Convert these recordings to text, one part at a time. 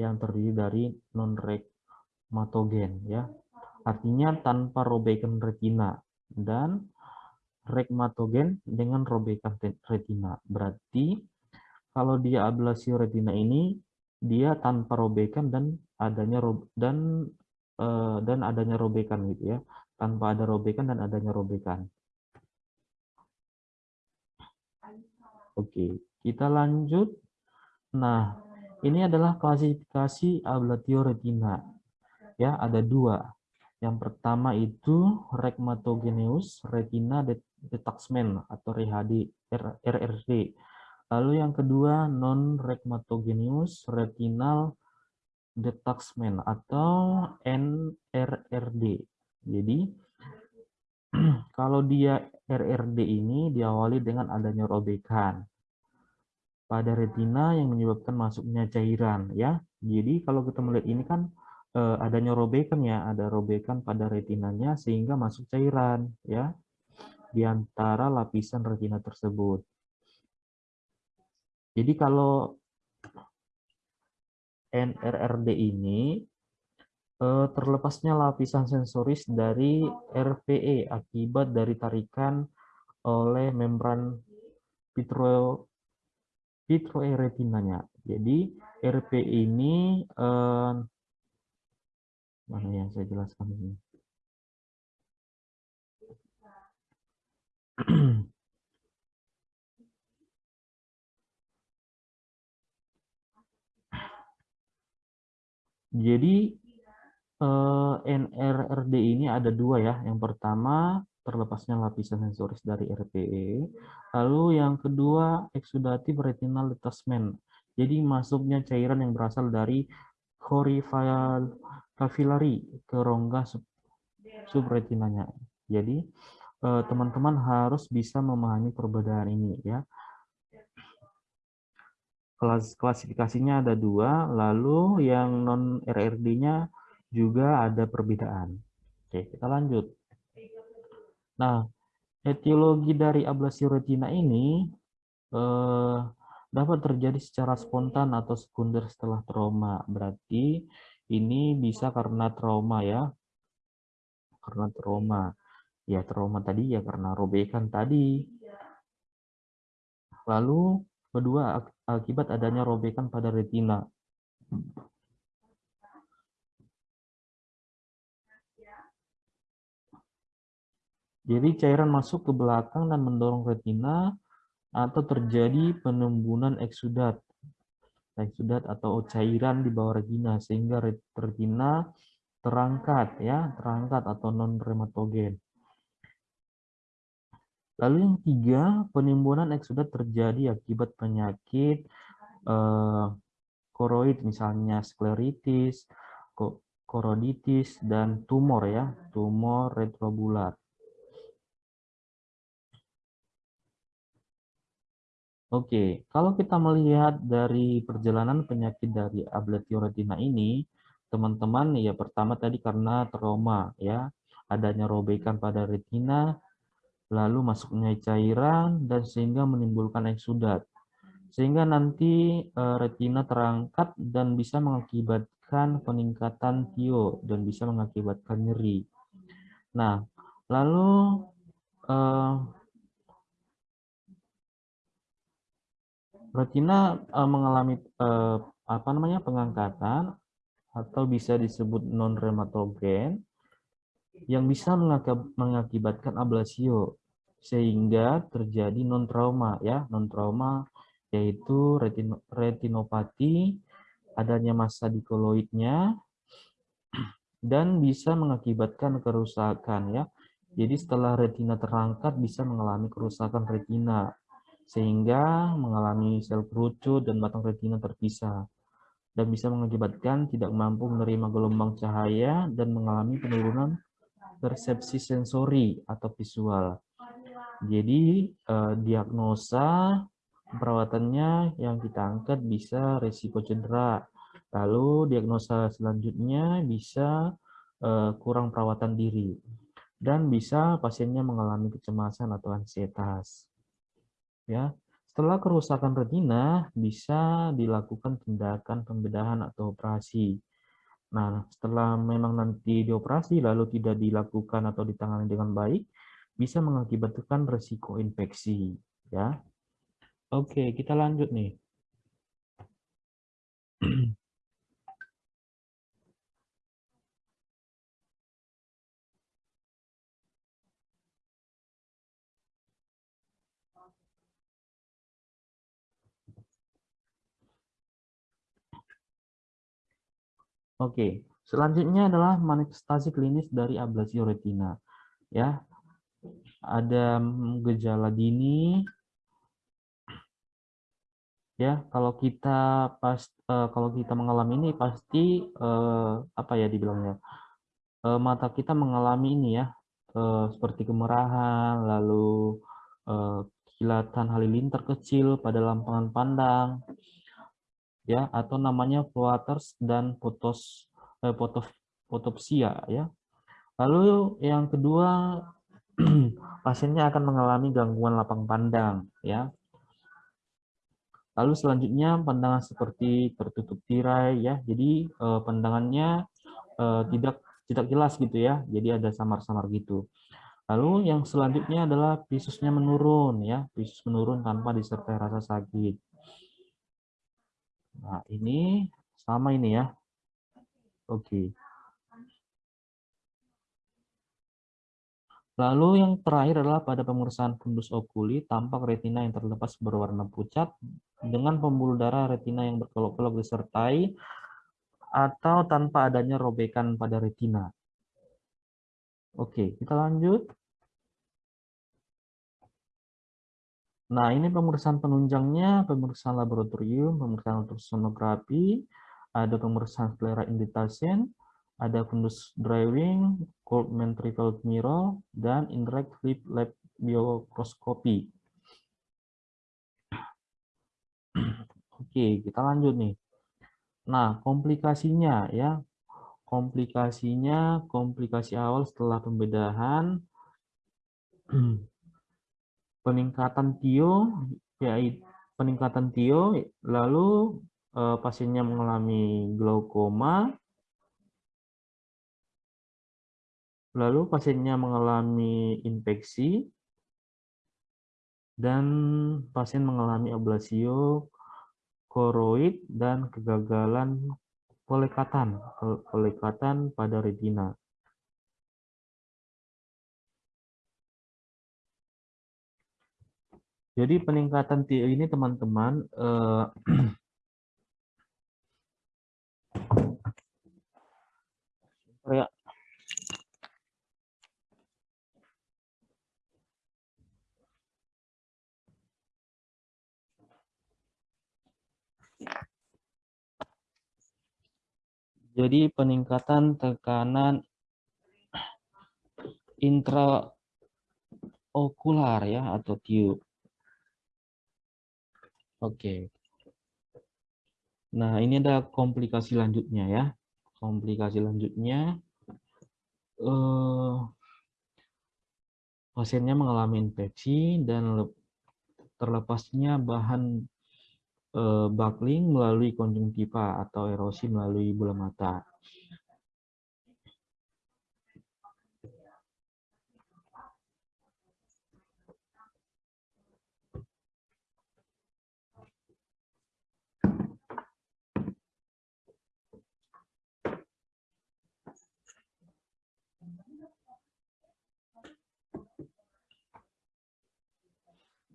yang terdiri dari non regmatogen ya. Artinya tanpa robekan retina dan regmatogen dengan robekan retina. Berarti kalau dia ablasio retina ini dia tanpa robekan dan adanya dan uh, dan adanya robekan gitu ya. Tanpa ada robekan dan adanya robekan. Oke, kita lanjut. Nah, ini adalah klasifikasi ablatio retina. Ya, ada dua. Yang pertama itu Regmatogeneus Retina Detachment atau RHD, RRD. Lalu yang kedua Non-Regmatogeneus Retinal Detachment atau NRRD. Jadi kalau dia RRD ini diawali dengan adanya robekan pada retina yang menyebabkan masuknya cairan ya. Jadi kalau kita melihat ini kan eh, adanya robekan ya, ada robekan pada retinanya sehingga masuk cairan ya di antara lapisan retina tersebut. Jadi kalau NRRD ini eh, terlepasnya lapisan sensoris dari RPE akibat dari tarikan oleh membran retinanya. Jadi RPE ini eh, Mana yang saya jelaskan ini? Jadi eh, NRRD ini ada dua ya. Yang pertama terlepasnya lapisan sensoris dari RPE. Lalu yang kedua exudative retinal detachment. Jadi masuknya cairan yang berasal dari kapilari ke rongga sub, subretinanya. Jadi eh, teman-teman harus bisa memahami perbedaan ini ya. Kelas klasifikasinya ada dua, lalu yang non RRD-nya juga ada perbedaan. Oke, kita lanjut. Nah, etiologi dari ablasi retina ini eh, dapat terjadi secara spontan atau sekunder setelah trauma. Berarti ini bisa karena trauma ya. Karena trauma. Ya trauma tadi ya karena robekan tadi. Lalu kedua akibat adanya robekan pada retina. Jadi cairan masuk ke belakang dan mendorong retina atau terjadi penimbunan eksudat eksudat atau cairan di bawah retina sehingga retina terangkat ya, terangkat atau non rematogen. Lalu yang tiga, penimbunan eksudat terjadi akibat penyakit eh, koroid misalnya skleritis, koroditis dan tumor ya, tumor retrobular. Oke, kalau kita melihat dari perjalanan penyakit dari ablatio retina ini, teman-teman ya pertama tadi karena trauma ya, adanya robekan pada retina, lalu masuknya cairan dan sehingga menimbulkan eksudat. Sehingga nanti e, retina terangkat dan bisa mengakibatkan peningkatan tio dan bisa mengakibatkan nyeri. Nah, lalu e, retina uh, mengalami uh, apa namanya pengangkatan atau bisa disebut non rematogen yang bisa mengakibatkan ablasio sehingga terjadi non trauma ya. Non trauma yaitu retino, retinopati adanya massa dikoloidnya dan bisa mengakibatkan kerusakan ya. Jadi setelah retina terangkat bisa mengalami kerusakan retina sehingga mengalami sel kerucut dan batang retina terpisah dan bisa mengakibatkan tidak mampu menerima gelombang cahaya dan mengalami penurunan persepsi sensori atau visual. Jadi eh, diagnosa perawatannya yang kita angkat bisa resiko cedera. Lalu diagnosa selanjutnya bisa eh, kurang perawatan diri dan bisa pasiennya mengalami kecemasan atau ansietas. Ya, Setelah kerusakan retina, bisa dilakukan tindakan pembedahan atau operasi. Nah, setelah memang nanti dioperasi lalu tidak dilakukan atau ditangani dengan baik, bisa mengakibatkan resiko infeksi. Ya, Oke, kita lanjut nih. Oke, selanjutnya adalah manifestasi klinis dari ablasi retina. Ya, ada gejala dini. Ya, kalau kita pas uh, kalau kita mengalami ini pasti uh, apa ya dibilangnya uh, mata kita mengalami ini ya uh, seperti kemerahan, lalu uh, kilatan halilintar kecil pada lampangan pandang, ya atau namanya floaters dan potos eh, potopsia ya. Lalu yang kedua pasiennya akan mengalami gangguan lapang pandang ya. Lalu selanjutnya pandangan seperti tertutup tirai ya. Jadi eh, pandangannya eh, tidak tidak jelas gitu ya. Jadi ada samar-samar gitu. Lalu yang selanjutnya adalah visusnya menurun ya, visus menurun tanpa disertai rasa sakit. Nah, ini sama ini ya. Oke. Lalu yang terakhir adalah pada pemeriksaan fundus okuli, tampak retina yang terlepas berwarna pucat dengan pembuluh darah retina yang berkelok-kelok disertai atau tanpa adanya robekan pada retina. Oke, kita lanjut. Nah, ini pemeriksaan penunjangnya, pemeriksaan laboratorium, pemeriksaan ultrasonografi, ada pemeriksaan sclera invitation, ada fundus driving, cold ventricle mirror, dan indirect flip lab biokroskopi. Oke, kita lanjut nih. Nah, komplikasinya ya. Komplikasinya, komplikasi awal setelah pembedahan peningkatan tio yaitu peningkatan tio lalu eh, pasiennya mengalami glaukoma. Lalu pasiennya mengalami infeksi. Dan pasien mengalami ablasio koroid dan kegagalan pelekatan pelekatan pada retina Jadi peningkatan TI ini teman-teman eh, ya. Jadi peningkatan tekanan intraokular ya atau tube Oke. Nah, ini ada komplikasi lanjutnya ya. Komplikasi lanjutnya eh, pasiennya mengalami infeksi dan terlepasnya bahan eh, buckling melalui konjungtiva atau erosi melalui bola mata.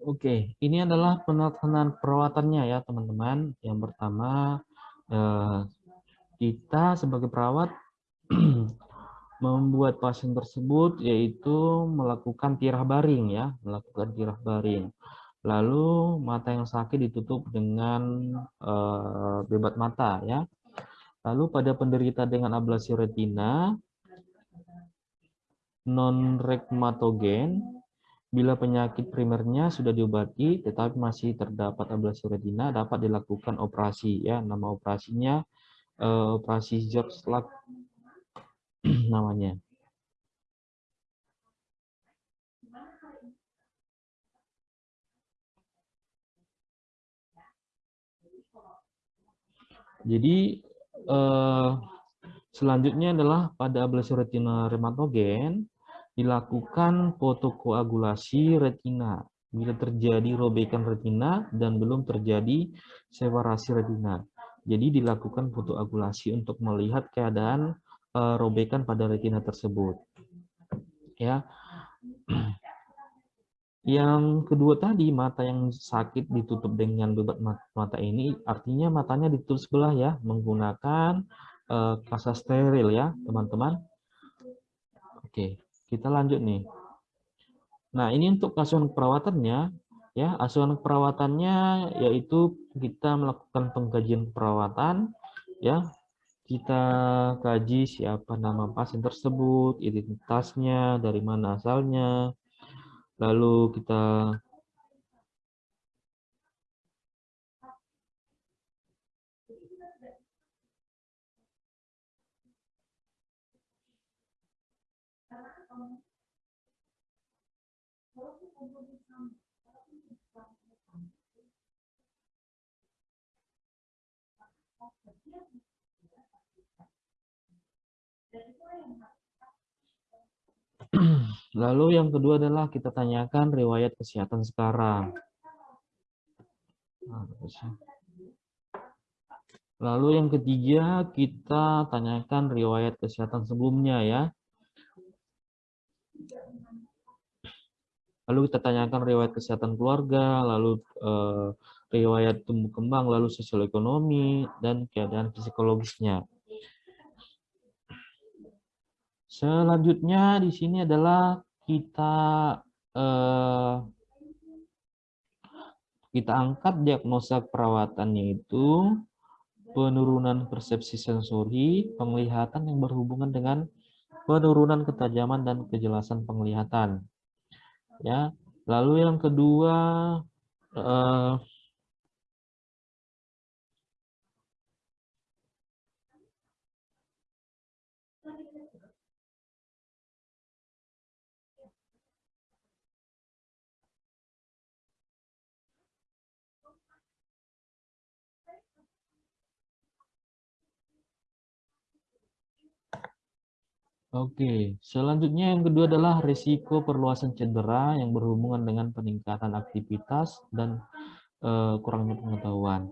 Oke, ini adalah penelitian perawatannya ya teman-teman. Yang pertama, eh, kita sebagai perawat membuat pasien tersebut yaitu melakukan tirah baring ya, melakukan tirah baring. Lalu mata yang sakit ditutup dengan eh, bebat mata ya. Lalu pada penderita dengan ablasi retina non rekmatogen Bila penyakit primernya sudah diobati tetapi masih terdapat ablasi retina, dapat dilakukan operasi ya. Nama operasinya uh, operasi George Luck namanya. Jadi eh, selanjutnya adalah pada ablasi retina rematogen dilakukan fotokoagulasi retina bila terjadi robekan retina dan belum terjadi separasi retina. Jadi dilakukan fotoagulasi untuk melihat keadaan uh, robekan pada retina tersebut. Ya. Yang kedua tadi, mata yang sakit ditutup dengan bebat mata ini, artinya matanya ditutup sebelah ya, menggunakan uh, kasa steril ya, teman-teman. Oke, kita lanjut nih. Nah, ini untuk asuhan perawatannya, ya, asuhan perawatannya yaitu kita melakukan pengkajian perawatan, ya, kita kaji siapa nama pasien tersebut, identitasnya, dari mana asalnya, lalu kita Lalu yang kedua adalah kita tanyakan riwayat kesehatan sekarang. Lalu yang ketiga kita tanyakan riwayat kesehatan sebelumnya ya. Lalu kita tanyakan riwayat kesehatan keluarga, lalu eh, riwayat tumbuh kembang, lalu sosial ekonomi dan keadaan psikologisnya. Selanjutnya di sini adalah kita eh, kita angkat diagnosa perawatannya itu penurunan persepsi sensori, penglihatan yang berhubungan dengan penurunan ketajaman dan kejelasan penglihatan. Ya, lalu yang kedua eh, Oke, selanjutnya yang kedua adalah risiko perluasan cedera yang berhubungan dengan peningkatan aktivitas dan uh, kurangnya pengetahuan.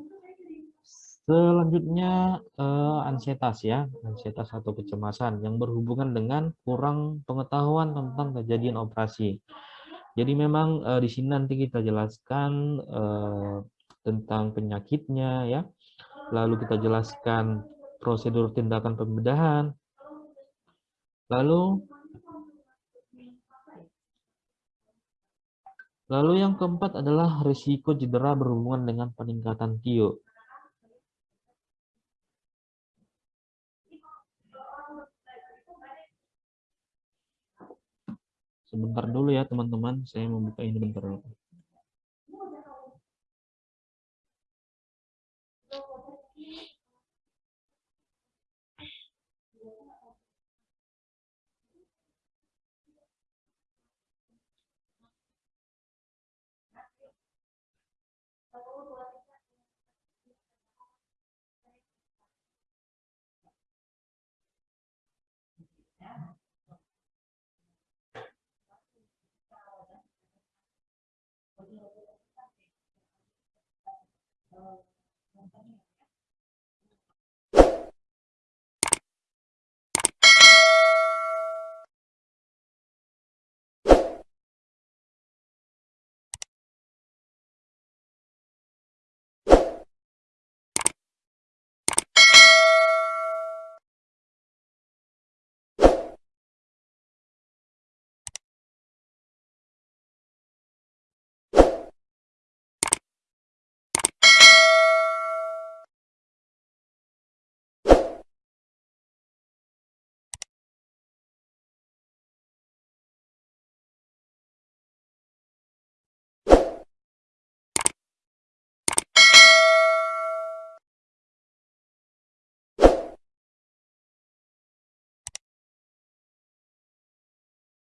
Selanjutnya uh, ansietas ya, ansietas atau kecemasan yang berhubungan dengan kurang pengetahuan tentang kejadian operasi. Jadi memang uh, di sini nanti kita jelaskan uh, tentang penyakitnya ya. Lalu kita jelaskan prosedur tindakan pembedahan, Lalu Lalu yang keempat adalah risiko cedera berhubungan dengan peningkatan TIO. Sebentar dulu ya teman-teman, saya membuka ini bentar dulu. 然后，我发现。